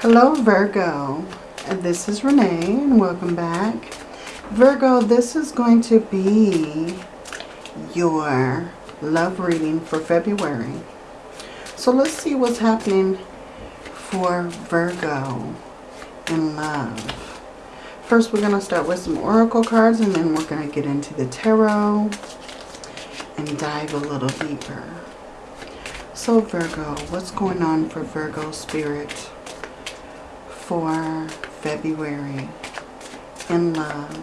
Hello Virgo, this is Renee and welcome back. Virgo, this is going to be your love reading for February. So let's see what's happening for Virgo in love. First we're going to start with some oracle cards and then we're going to get into the tarot and dive a little deeper. So Virgo, what's going on for Virgo spirit? For February in love.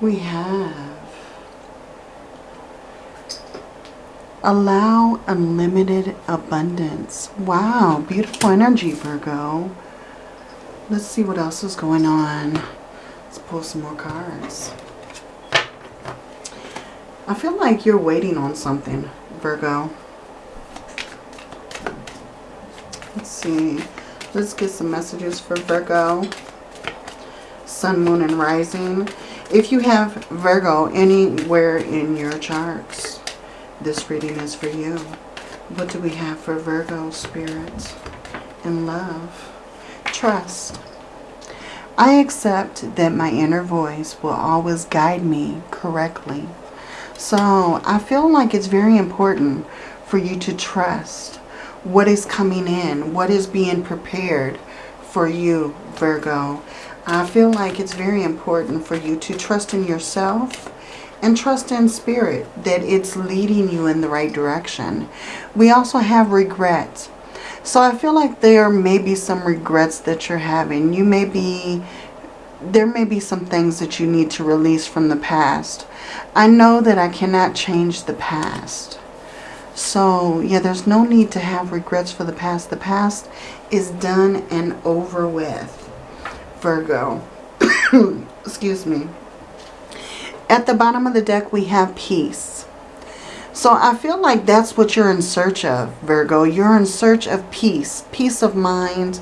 We have allow unlimited abundance. Wow, beautiful energy, Virgo. Let's see what else is going on. Let's pull some more cards. I feel like you're waiting on something, Virgo. Let's see. Let's get some messages for Virgo. Sun, Moon, and Rising. If you have Virgo anywhere in your charts, this reading is for you. What do we have for Virgo spirit in love? Trust. I accept that my inner voice will always guide me correctly. So I feel like it's very important for you to trust what is coming in, what is being prepared for you, Virgo. I feel like it's very important for you to trust in yourself and trust in spirit that it's leading you in the right direction. We also have regrets. So I feel like there may be some regrets that you're having. You may be, there may be some things that you need to release from the past. I know that I cannot change the past. So, yeah, there's no need to have regrets for the past. The past is done and over with, Virgo. Excuse me. At the bottom of the deck, we have peace. So I feel like that's what you're in search of, Virgo. You're in search of peace, peace of mind,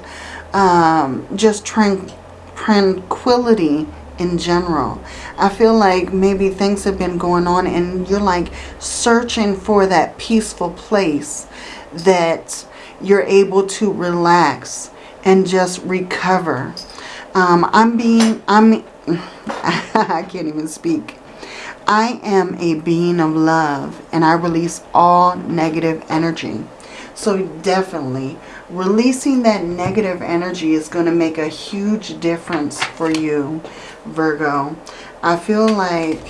um, just tranquility in general. I feel like maybe things have been going on and you're like searching for that peaceful place that you're able to relax and just recover. Um, I'm being, I'm, I can't even speak. I am a being of love and I release all negative energy. So definitely releasing that negative energy is going to make a huge difference for you Virgo. I feel like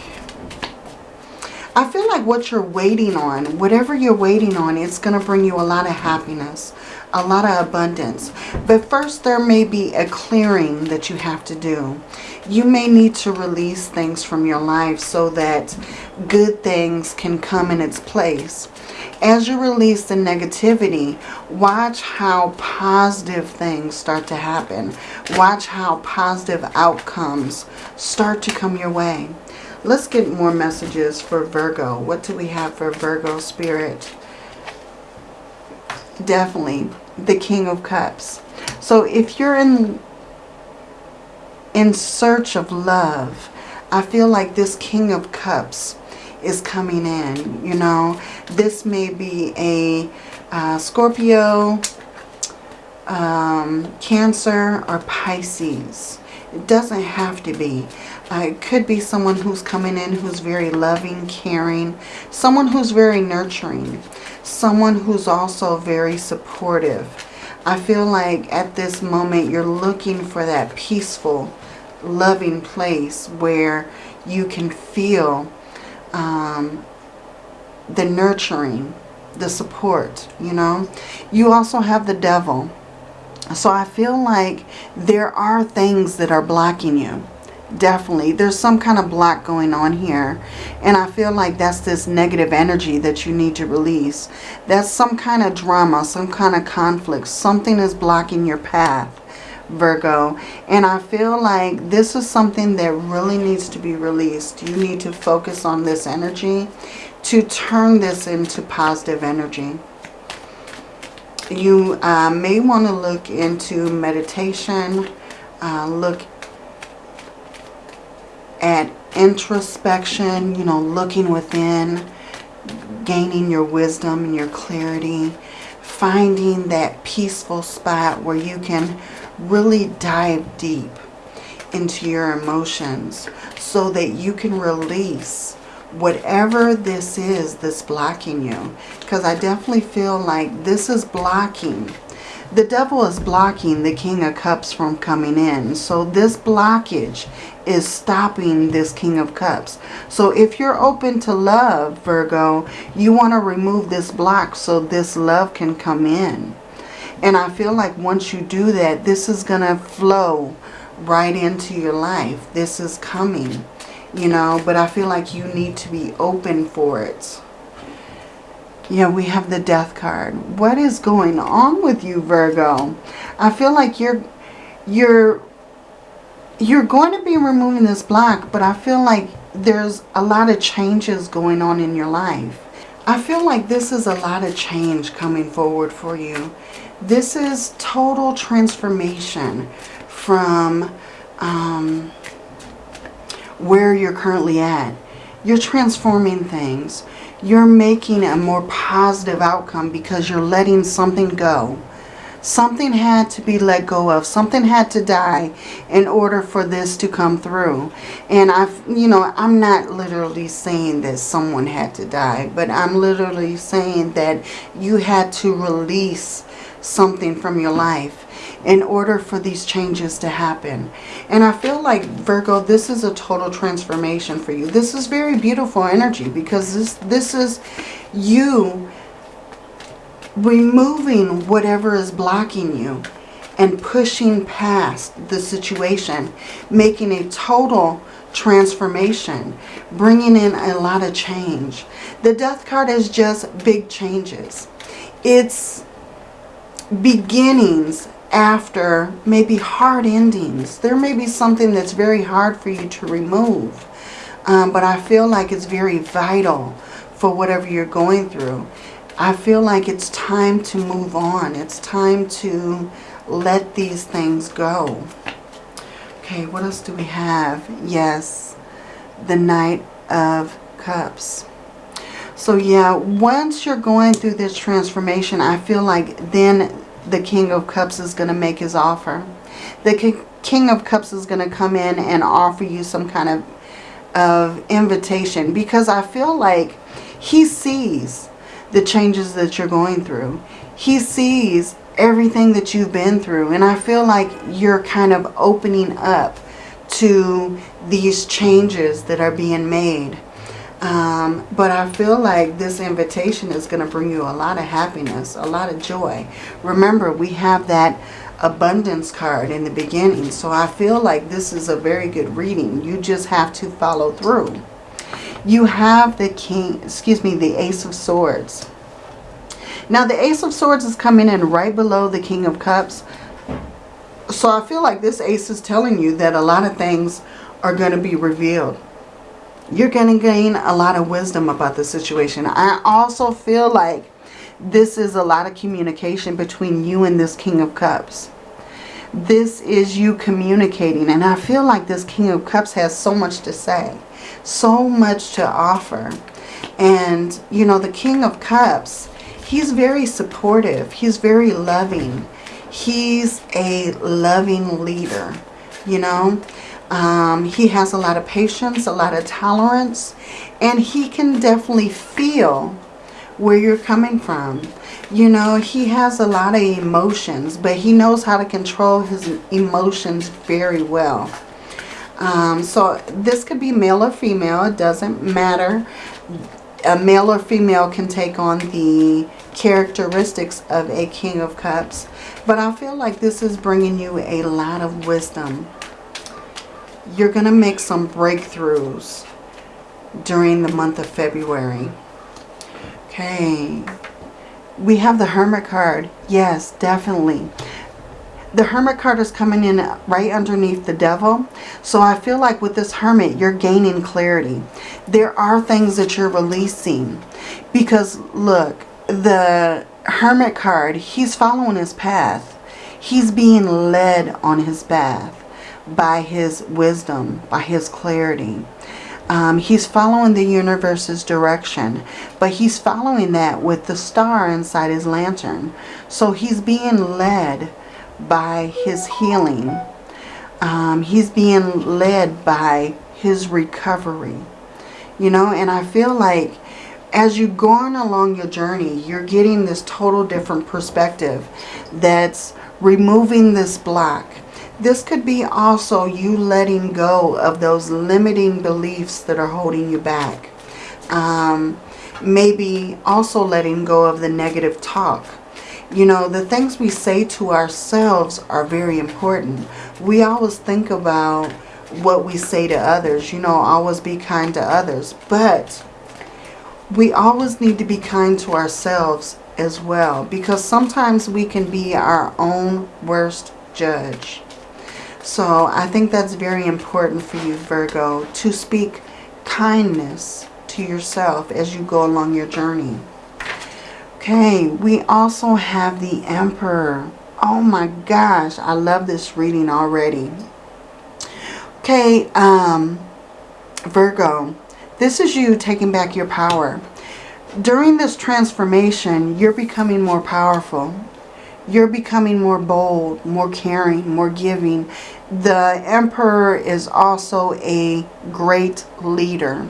I feel like what you're waiting on, whatever you're waiting on, it's going to bring you a lot of happiness, a lot of abundance. But first there may be a clearing that you have to do. You may need to release things from your life so that good things can come in its place as you release the negativity, watch how positive things start to happen. Watch how positive outcomes start to come your way. Let's get more messages for Virgo. What do we have for Virgo spirit? Definitely the King of Cups. So if you're in in search of love, I feel like this King of Cups is coming in. You know, this may be a uh, Scorpio, um, Cancer, or Pisces. It doesn't have to be. Uh, it could be someone who's coming in who's very loving, caring, someone who's very nurturing, someone who's also very supportive. I feel like at this moment you're looking for that peaceful, loving place where you can feel um, the nurturing, the support, you know. You also have the devil. So I feel like there are things that are blocking you. Definitely. There's some kind of block going on here. And I feel like that's this negative energy that you need to release. That's some kind of drama, some kind of conflict. Something is blocking your path. Virgo. And I feel like this is something that really needs to be released. You need to focus on this energy to turn this into positive energy. You uh, may want to look into meditation, uh, look at introspection, you know, looking within. gaining your wisdom and your clarity, finding that peaceful spot where you can really dive deep into your emotions so that you can release whatever this is that's blocking you. Because I definitely feel like this is blocking. The devil is blocking the King of Cups from coming in. So this blockage is stopping this King of Cups. So if you're open to love, Virgo, you want to remove this block so this love can come in. And I feel like once you do that, this is going to flow right into your life. This is coming, you know, but I feel like you need to be open for it. Yeah, we have the death card. What is going on with you, Virgo? I feel like you're you're you're going to be removing this block, but I feel like there's a lot of changes going on in your life. I feel like this is a lot of change coming forward for you. This is total transformation from um, where you're currently at. You're transforming things. You're making a more positive outcome because you're letting something go. Something had to be let go of. Something had to die in order for this to come through. And I've, you know, I'm not literally saying that someone had to die, but I'm literally saying that you had to release something from your life in order for these changes to happen. And I feel like, Virgo, this is a total transformation for you. This is very beautiful energy because this, this is you removing whatever is blocking you and pushing past the situation, making a total transformation, bringing in a lot of change. The death card is just big changes. It's beginnings after maybe hard endings. There may be something that's very hard for you to remove. Um, but I feel like it's very vital for whatever you're going through. I feel like it's time to move on. It's time to let these things go. Okay, what else do we have? Yes, the Knight of Cups. So yeah, once you're going through this transformation, I feel like then the King of Cups is going to make his offer. The King of Cups is going to come in and offer you some kind of, of invitation because I feel like he sees the changes that you're going through. He sees everything that you've been through and I feel like you're kind of opening up to these changes that are being made. Um, but I feel like this invitation is going to bring you a lot of happiness, a lot of joy. Remember, we have that abundance card in the beginning. So I feel like this is a very good reading. You just have to follow through. You have the king, excuse me, the ace of swords. Now the ace of swords is coming in right below the king of cups. So I feel like this ace is telling you that a lot of things are going to be revealed you're going to gain a lot of wisdom about the situation. I also feel like this is a lot of communication between you and this King of Cups. This is you communicating. And I feel like this King of Cups has so much to say. So much to offer. And, you know, the King of Cups, he's very supportive. He's very loving. He's a loving leader, you know. Um, he has a lot of patience, a lot of tolerance, and he can definitely feel where you're coming from. You know, he has a lot of emotions, but he knows how to control his emotions very well. Um, so this could be male or female. It doesn't matter. A male or female can take on the characteristics of a King of Cups. But I feel like this is bringing you a lot of wisdom you're going to make some breakthroughs during the month of February. Okay. We have the Hermit card. Yes, definitely. The Hermit card is coming in right underneath the Devil. So I feel like with this Hermit, you're gaining clarity. There are things that you're releasing. Because, look, the Hermit card, he's following his path. He's being led on his path by his wisdom, by his clarity. Um, he's following the universe's direction, but he's following that with the star inside his lantern. So he's being led by his healing. Um, he's being led by his recovery. You know, and I feel like as you're going along your journey, you're getting this total different perspective that's removing this block this could be also you letting go of those limiting beliefs that are holding you back. Um, maybe also letting go of the negative talk. You know, the things we say to ourselves are very important. We always think about what we say to others. You know, always be kind to others. But we always need to be kind to ourselves as well. Because sometimes we can be our own worst judge. So I think that's very important for you, Virgo, to speak kindness to yourself as you go along your journey. Okay, we also have the Emperor. Oh my gosh, I love this reading already. Okay, um, Virgo, this is you taking back your power. During this transformation, you're becoming more powerful. You're becoming more bold, more caring, more giving. The Emperor is also a great leader.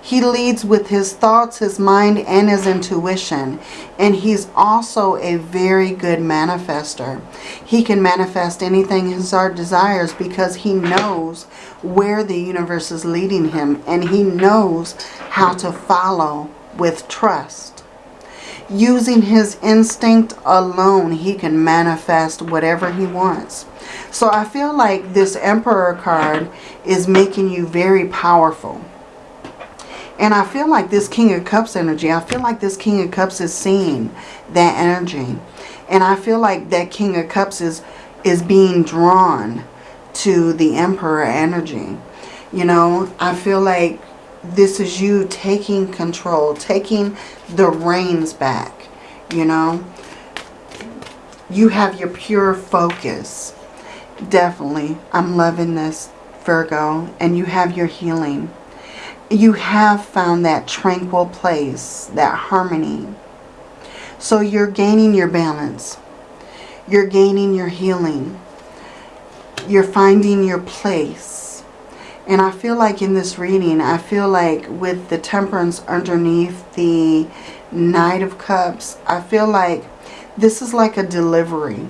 He leads with his thoughts, his mind, and his intuition. And he's also a very good manifester. He can manifest anything his heart desires because he knows where the universe is leading him. And he knows how to follow with trust. Using his instinct alone, he can manifest whatever he wants. So I feel like this Emperor card is making you very powerful. And I feel like this King of Cups energy, I feel like this King of Cups is seeing that energy. And I feel like that King of Cups is, is being drawn to the Emperor energy. You know, I feel like this is you taking control, taking the reins back, you know. You have your pure focus. Definitely, I'm loving this, Virgo. And you have your healing. You have found that tranquil place, that harmony. So you're gaining your balance. You're gaining your healing. You're finding your place and I feel like in this reading, I feel like with the temperance underneath the Knight of Cups, I feel like this is like a delivery.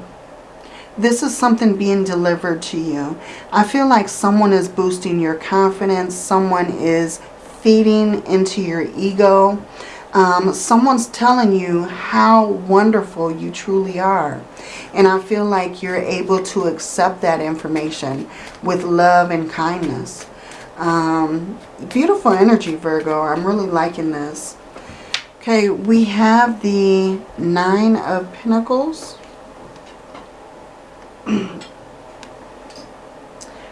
This is something being delivered to you. I feel like someone is boosting your confidence. Someone is feeding into your ego. Um, someone's telling you how wonderful you truly are. And I feel like you're able to accept that information with love and kindness. Um, beautiful energy, Virgo. I'm really liking this. Okay, we have the Nine of Pentacles.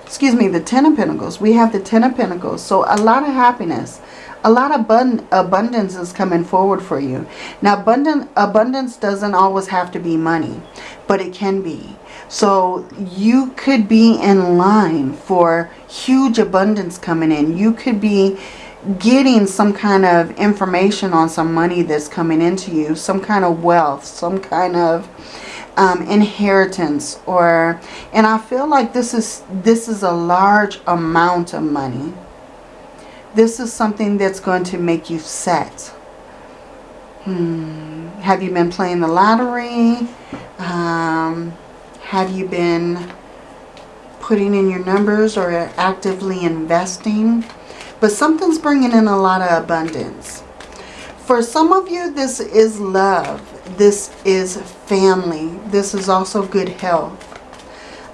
Excuse me, the Ten of Pentacles. We have the Ten of Pentacles. So a lot of happiness a lot of abund abundance is coming forward for you. Now, abundant, abundance doesn't always have to be money, but it can be. So you could be in line for huge abundance coming in. You could be getting some kind of information on some money that's coming into you, some kind of wealth, some kind of um, inheritance or and I feel like this is this is a large amount of money this is something that's going to make you set. Hmm. Have you been playing the lottery? Um, have you been putting in your numbers or actively investing? But something's bringing in a lot of abundance. For some of you, this is love. This is family. This is also good health.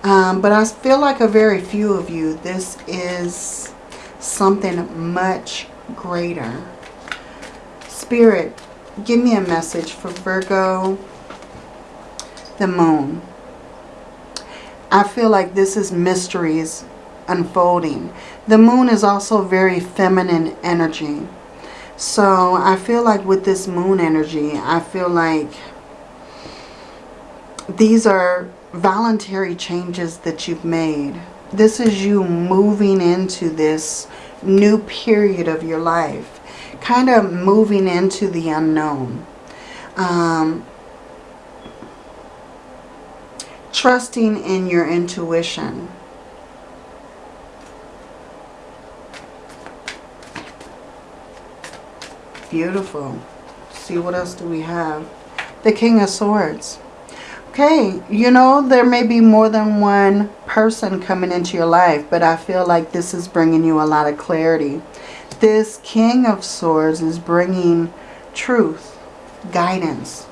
Um, but I feel like a very few of you, this is something much greater. Spirit, give me a message for Virgo, the moon. I feel like this is mysteries unfolding. The moon is also very feminine energy. So I feel like with this moon energy, I feel like these are voluntary changes that you've made this is you moving into this new period of your life. Kind of moving into the unknown. Um, trusting in your intuition. Beautiful. See, what else do we have? The King of Swords. Okay, you know, there may be more than one person coming into your life, but I feel like this is bringing you a lot of clarity. This King of Swords is bringing truth, guidance,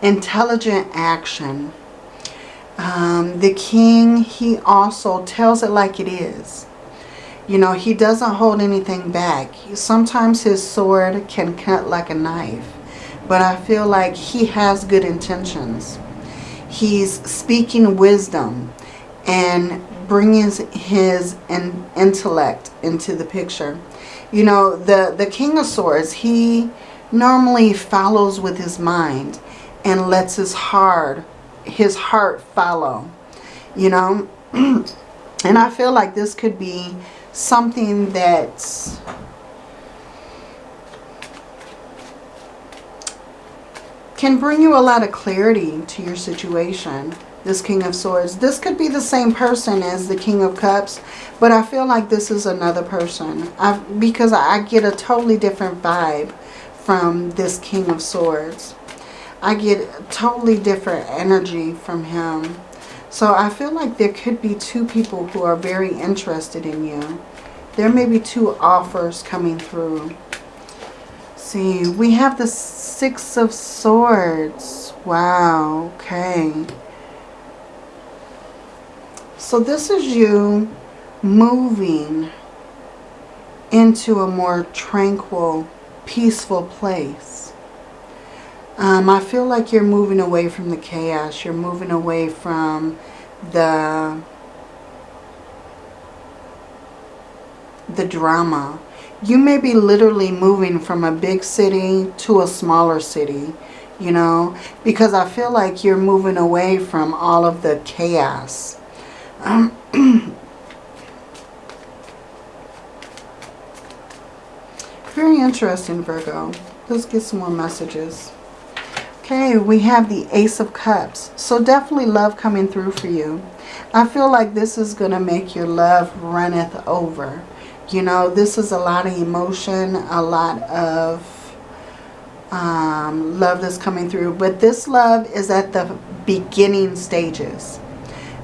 intelligent action, um, the king, he also tells it like it is. You know, he doesn't hold anything back. Sometimes his sword can cut like a knife. But I feel like he has good intentions. He's speaking wisdom and bringing his intellect into the picture. You know, the, the King of Swords, he normally follows with his mind and lets his heart his heart follow, you know. and I feel like this could be something that's can bring you a lot of clarity to your situation. This King of Swords. This could be the same person as the King of Cups, but I feel like this is another person. I, because I get a totally different vibe from this King of Swords. I get totally different energy from him. So I feel like there could be two people who are very interested in you. There may be two offers coming through. See, we have the Six of Swords. Wow, okay. So this is you moving into a more tranquil, peaceful place. Um, I feel like you're moving away from the chaos. You're moving away from the the drama. You may be literally moving from a big city to a smaller city, you know, because I feel like you're moving away from all of the chaos. Um, very interesting, Virgo. Let's get some more messages. Okay, we have the Ace of Cups. So definitely love coming through for you. I feel like this is going to make your love runneth over. You know, this is a lot of emotion, a lot of um, love that's coming through. But this love is at the beginning stages.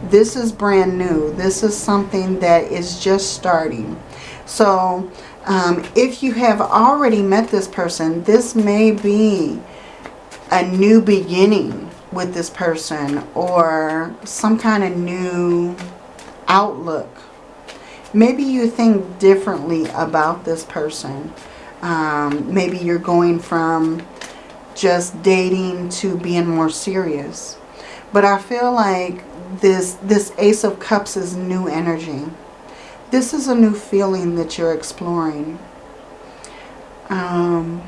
This is brand new. This is something that is just starting. So um, if you have already met this person, this may be a new beginning with this person or some kind of new outlook. Maybe you think differently about this person. Um, maybe you're going from just dating to being more serious. But I feel like this, this Ace of Cups is new energy. This is a new feeling that you're exploring. Um,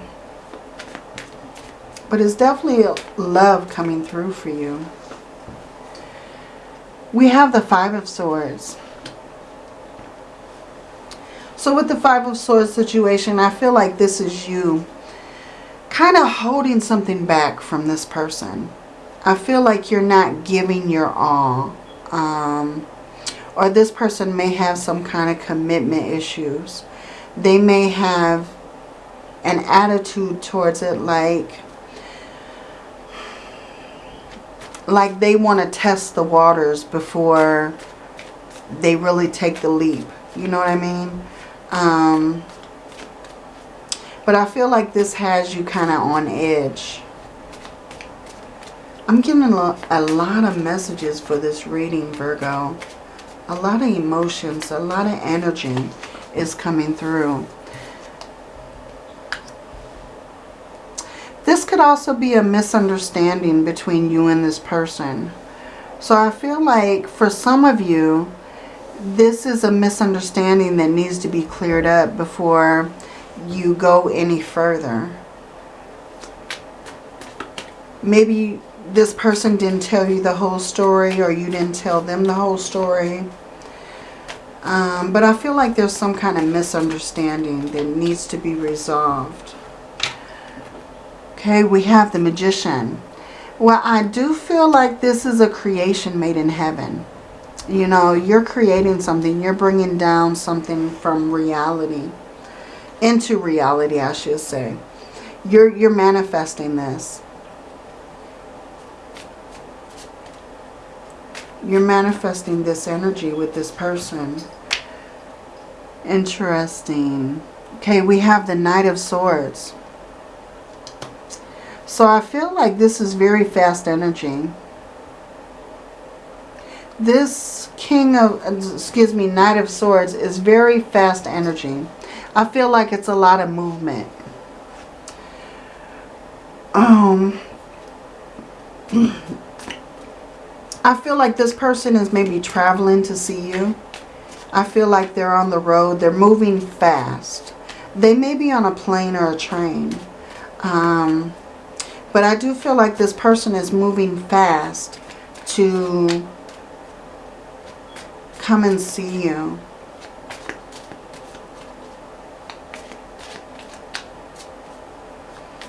but it's definitely love coming through for you. We have the Five of Swords. So with the Five of Swords situation, I feel like this is you kind of holding something back from this person. I feel like you're not giving your all. Um, or this person may have some kind of commitment issues. They may have an attitude towards it like like they want to test the waters before they really take the leap. You know what I mean? Um, but I feel like this has you kind of on edge. I'm getting a lot, a lot of messages for this reading, Virgo. A lot of emotions, a lot of energy is coming through. This could also be a misunderstanding between you and this person. So I feel like for some of you, this is a misunderstanding that needs to be cleared up before you go any further. Maybe this person didn't tell you the whole story or you didn't tell them the whole story. Um, but I feel like there's some kind of misunderstanding that needs to be resolved. Okay, we have the magician. Well, I do feel like this is a creation made in heaven. You know, you're creating something. You're bringing down something from reality. Into reality, I should say. You're, you're manifesting this. You're manifesting this energy with this person. Interesting. Okay, we have the Knight of Swords. So I feel like this is very fast energy. This King of, excuse me, Knight of Swords is very fast energy. I feel like it's a lot of movement. Um, I feel like this person is maybe traveling to see you. I feel like they're on the road. They're moving fast. They may be on a plane or a train. Um, but I do feel like this person is moving fast to come and see you.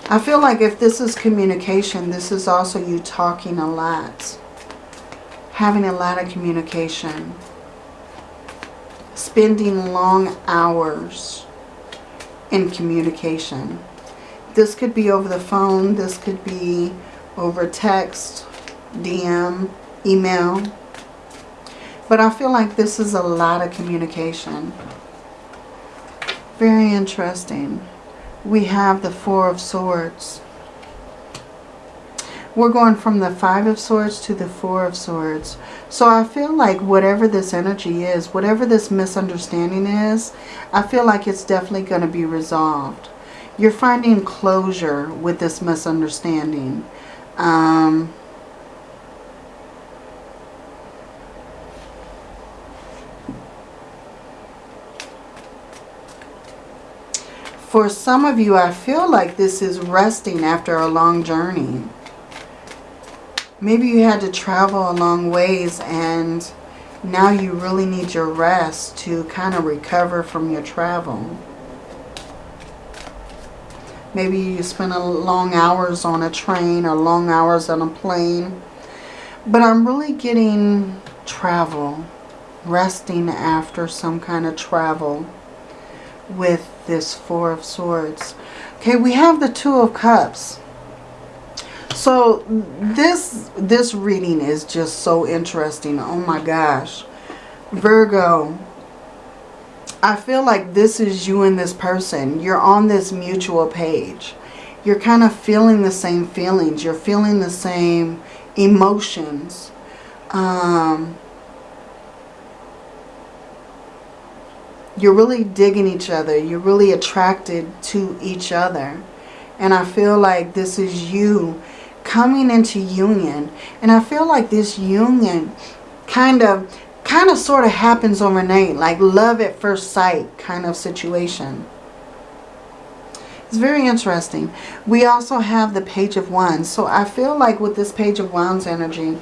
I feel like if this is communication, this is also you talking a lot. Having a lot of communication. Spending long hours in communication. This could be over the phone. This could be over text, DM, email. But I feel like this is a lot of communication. Very interesting. We have the Four of Swords. We're going from the Five of Swords to the Four of Swords. So I feel like whatever this energy is, whatever this misunderstanding is, I feel like it's definitely going to be resolved you're finding closure with this misunderstanding. Um, for some of you, I feel like this is resting after a long journey. Maybe you had to travel a long ways and now you really need your rest to kind of recover from your travel. Maybe you spent a long hours on a train or long hours on a plane. But I'm really getting travel, resting after some kind of travel with this Four of Swords. Okay, we have the Two of Cups. So this this reading is just so interesting. Oh my gosh. Virgo, I feel like this is you and this person. You're on this mutual page. You're kind of feeling the same feelings. You're feeling the same emotions. Um, you're really digging each other. You're really attracted to each other. And I feel like this is you coming into union. And I feel like this union kind of kind of sort of happens overnight, like love at first sight kind of situation. It's very interesting. We also have the Page of Wands. So I feel like with this Page of Wands energy,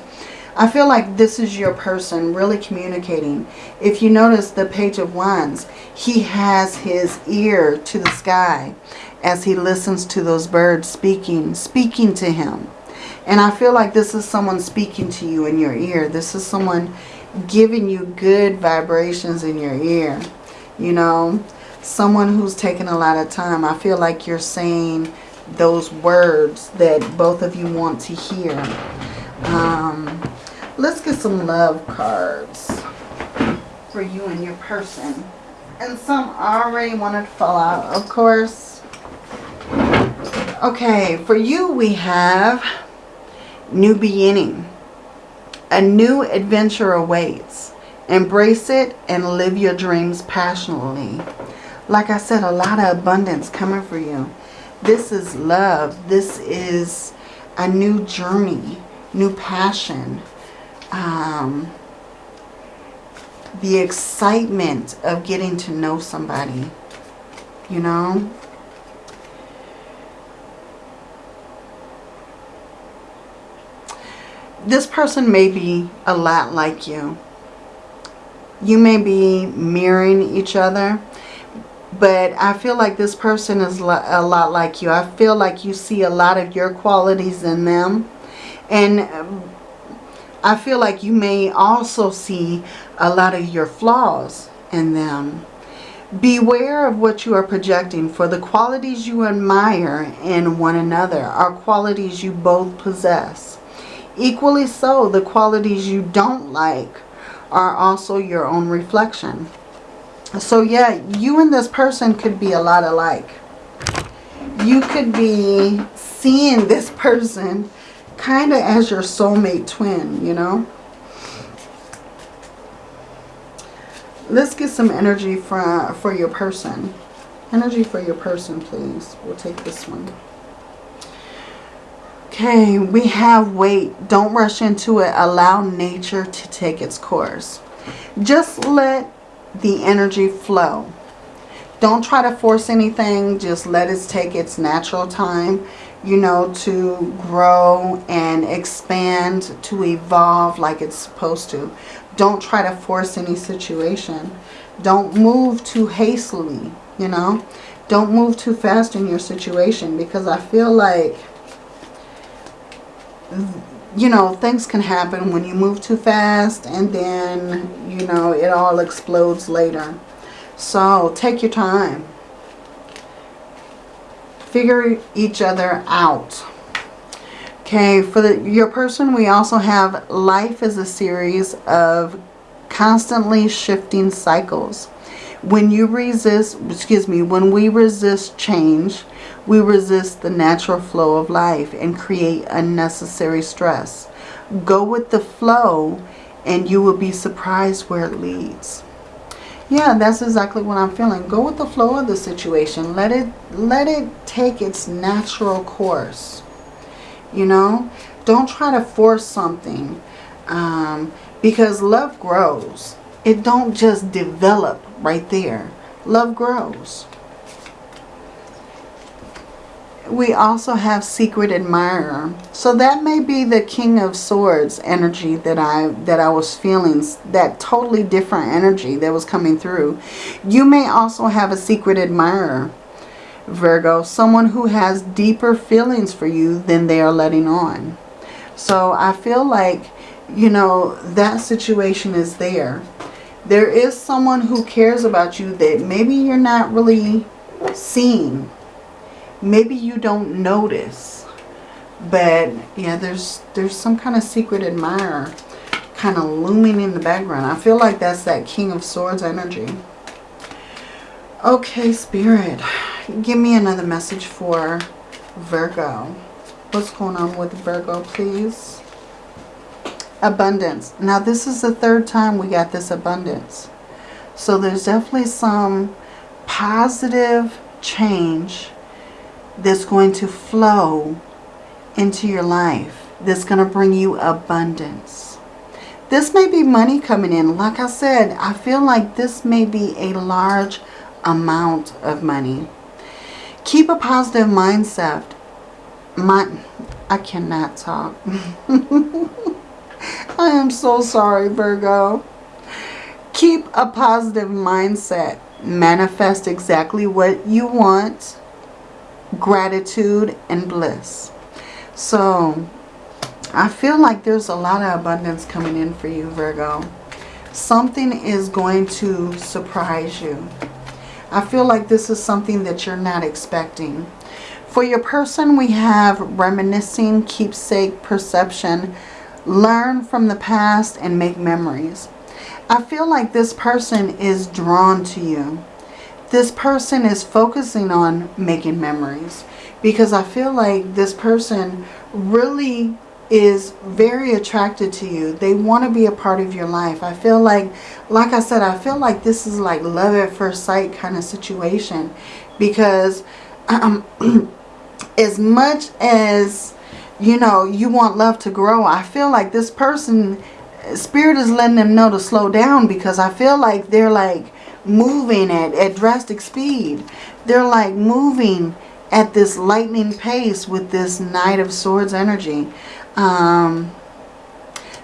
I feel like this is your person really communicating. If you notice the Page of Wands, he has his ear to the sky as he listens to those birds speaking, speaking to him. And I feel like this is someone speaking to you in your ear. This is someone giving you good vibrations in your ear. You know, someone who's taken a lot of time. I feel like you're saying those words that both of you want to hear. Um, let's get some love cards for you and your person. And some already wanted to fall out, of course. Okay, for you we have new beginning. A new adventure awaits. Embrace it and live your dreams passionately. Like I said, a lot of abundance coming for you. This is love. This is a new journey, new passion. Um, the excitement of getting to know somebody, you know. this person may be a lot like you. You may be mirroring each other. But I feel like this person is a lot like you. I feel like you see a lot of your qualities in them. And I feel like you may also see a lot of your flaws in them. Beware of what you are projecting, for the qualities you admire in one another are qualities you both possess. Equally so, the qualities you don't like are also your own reflection. So yeah, you and this person could be a lot alike. You could be seeing this person kind of as your soulmate twin, you know. Let's get some energy for, for your person. Energy for your person, please. We'll take this one. Okay, we have wait. Don't rush into it. Allow nature to take its course. Just let the energy flow. Don't try to force anything. Just let it take its natural time, you know, to grow and expand, to evolve like it's supposed to. Don't try to force any situation. Don't move too hastily, you know. Don't move too fast in your situation because I feel like, you know, things can happen when you move too fast and then, you know, it all explodes later. So take your time. Figure each other out. Okay, for the, your person, we also have life is a series of constantly shifting cycles. When you resist, excuse me, when we resist change, we resist the natural flow of life and create unnecessary stress. Go with the flow and you will be surprised where it leads. Yeah, that's exactly what I'm feeling. Go with the flow of the situation. Let it let it take its natural course you know don't try to force something um, because love grows it don't just develop right there love grows we also have secret admirer so that may be the king of swords energy that i that i was feeling that totally different energy that was coming through you may also have a secret admirer Virgo, someone who has deeper feelings for you than they are letting on. So I feel like, you know, that situation is there. There is someone who cares about you that maybe you're not really seeing. Maybe you don't notice. But yeah, there's there's some kind of secret admirer kind of looming in the background. I feel like that's that King of Swords energy. Okay, Spirit give me another message for Virgo. What's going on with Virgo, please? Abundance. Now, this is the third time we got this abundance. So there's definitely some positive change that's going to flow into your life. That's going to bring you abundance. This may be money coming in. Like I said, I feel like this may be a large amount of money. Keep a positive mindset. My, I cannot talk. I am so sorry, Virgo. Keep a positive mindset. Manifest exactly what you want. Gratitude and bliss. So, I feel like there's a lot of abundance coming in for you, Virgo. Something is going to surprise you. I feel like this is something that you're not expecting. For your person, we have reminiscing, keepsake, perception, learn from the past, and make memories. I feel like this person is drawn to you. This person is focusing on making memories because I feel like this person really is very attracted to you. They want to be a part of your life. I feel like, like I said, I feel like this is like love at first sight kind of situation. Because um, as much as, you know, you want love to grow, I feel like this person, Spirit is letting them know to slow down. Because I feel like they're like moving at, at drastic speed. They're like moving at this lightning pace with this Knight of Swords energy. Um,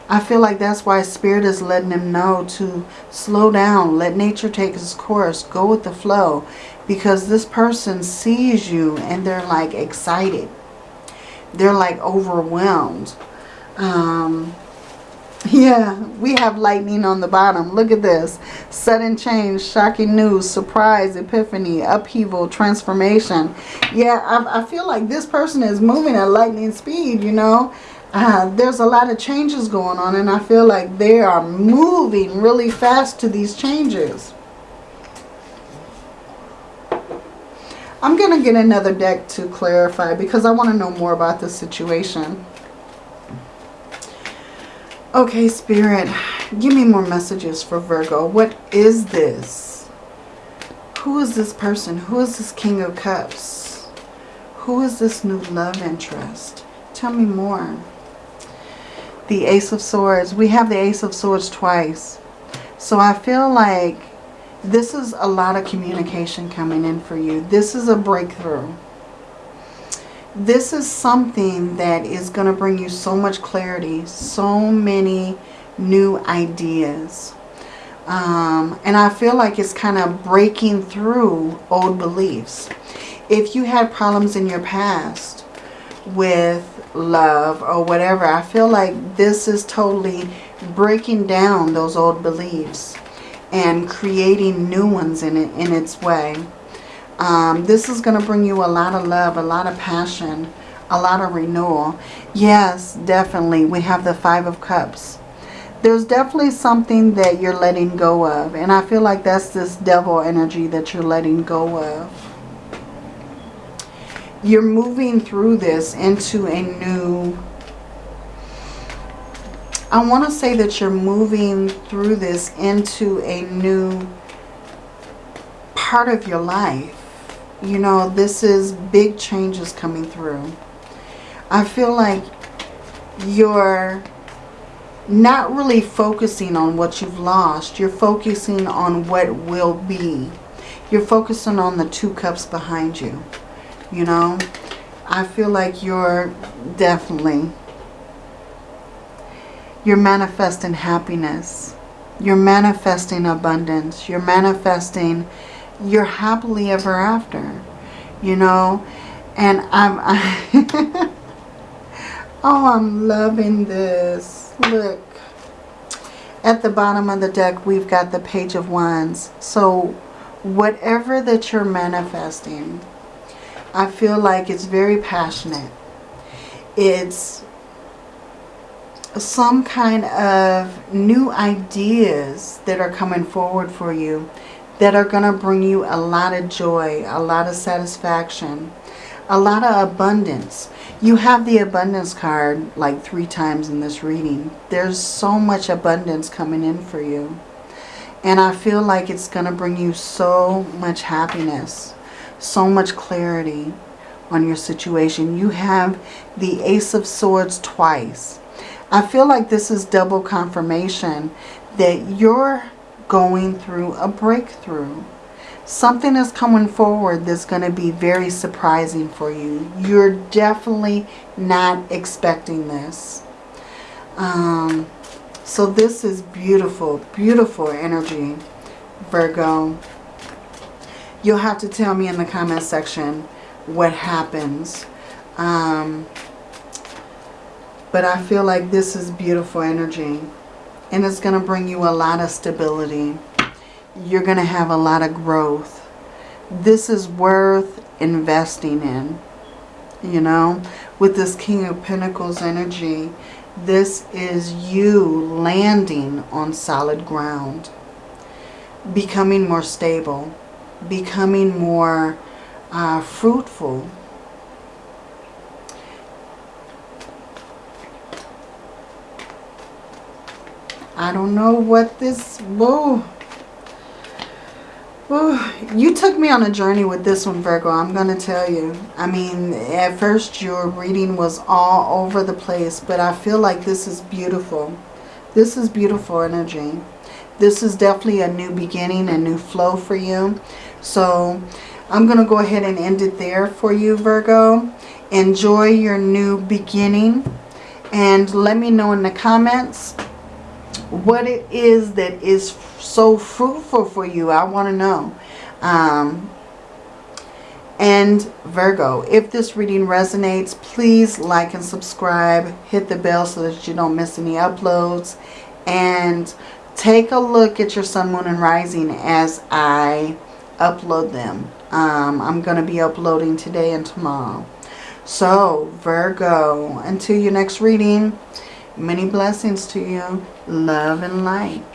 I feel like that's why Spirit is letting them know to slow down. Let nature take its course. Go with the flow. Because this person sees you and they're like excited. They're like overwhelmed. Um, yeah, we have lightning on the bottom. Look at this. Sudden change, shocking news, surprise, epiphany, upheaval, transformation. Yeah, I, I feel like this person is moving at lightning speed, you know. Uh, there's a lot of changes going on and I feel like they are moving really fast to these changes. I'm going to get another deck to clarify because I want to know more about the situation. Okay, Spirit, give me more messages for Virgo. What is this? Who is this person? Who is this King of Cups? Who is this new love interest? Tell me more. The Ace of Swords. We have the Ace of Swords twice. So I feel like this is a lot of communication coming in for you. This is a breakthrough this is something that is going to bring you so much clarity, so many new ideas. Um, and I feel like it's kind of breaking through old beliefs. If you had problems in your past with love or whatever, I feel like this is totally breaking down those old beliefs and creating new ones in it in its way. Um, this is going to bring you a lot of love, a lot of passion, a lot of renewal. Yes, definitely. We have the Five of Cups. There's definitely something that you're letting go of. And I feel like that's this devil energy that you're letting go of. You're moving through this into a new... I want to say that you're moving through this into a new part of your life you know, this is big changes coming through. I feel like you're not really focusing on what you've lost. You're focusing on what will be. You're focusing on the two cups behind you. You know, I feel like you're definitely, you're manifesting happiness. You're manifesting abundance. You're manifesting you're happily ever after, you know. And I'm, I oh, I'm loving this. Look, at the bottom of the deck, we've got the Page of Wands. So whatever that you're manifesting, I feel like it's very passionate. It's some kind of new ideas that are coming forward for you that are going to bring you a lot of joy, a lot of satisfaction, a lot of abundance. You have the abundance card like three times in this reading. There's so much abundance coming in for you. And I feel like it's going to bring you so much happiness, so much clarity on your situation. You have the Ace of Swords twice. I feel like this is double confirmation that you're going through a breakthrough. Something is coming forward that's going to be very surprising for you. You're definitely not expecting this. Um, so this is beautiful, beautiful energy, Virgo. You'll have to tell me in the comment section what happens. Um, but I feel like this is beautiful energy and it's going to bring you a lot of stability. You're going to have a lot of growth. This is worth investing in, you know, with this King of Pentacles energy. This is you landing on solid ground, becoming more stable, becoming more uh, fruitful, I don't know what this... Whoa. Whoa. You took me on a journey with this one, Virgo. I'm going to tell you. I mean, at first your reading was all over the place. But I feel like this is beautiful. This is beautiful energy. This is definitely a new beginning, a new flow for you. So I'm going to go ahead and end it there for you, Virgo. Enjoy your new beginning And let me know in the comments what it is that is so fruitful for you. I want to know. Um, and Virgo, if this reading resonates, please like and subscribe. Hit the bell so that you don't miss any uploads. And take a look at your sun, moon, and rising as I upload them. Um, I'm going to be uploading today and tomorrow. So, Virgo, until your next reading, many blessings to you. Love and light.